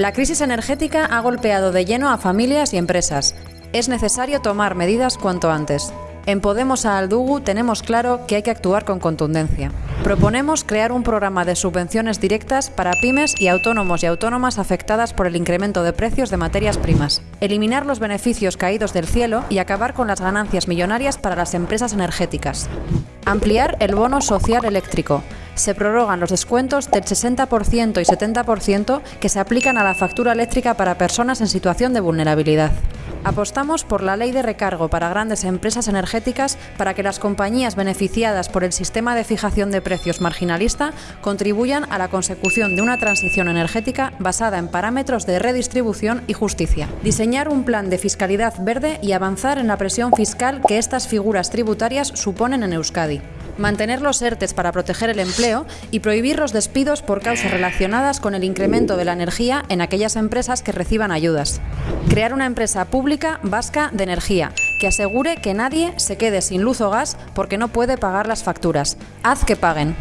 La crisis energética ha golpeado de lleno a familias y empresas. Es necesario tomar medidas cuanto antes. En Podemos a Aldugu tenemos claro que hay que actuar con contundencia. Proponemos crear un programa de subvenciones directas para pymes y autónomos y autónomas afectadas por el incremento de precios de materias primas. Eliminar los beneficios caídos del cielo y acabar con las ganancias millonarias para las empresas energéticas. Ampliar el bono social eléctrico. Se prorrogan los descuentos del 60% y 70% que se aplican a la factura eléctrica para personas en situación de vulnerabilidad. Apostamos por la ley de recargo para grandes empresas energéticas para que las compañías beneficiadas por el sistema de fijación de precios marginalista contribuyan a la consecución de una transición energética basada en parámetros de redistribución y justicia. Diseñar un plan de fiscalidad verde y avanzar en la presión fiscal que estas figuras tributarias suponen en Euskadi mantener los ERTES para proteger el empleo y prohibir los despidos por causas relacionadas con el incremento de la energía en aquellas empresas que reciban ayudas. Crear una empresa pública vasca de energía que asegure que nadie se quede sin luz o gas porque no puede pagar las facturas. Haz que paguen.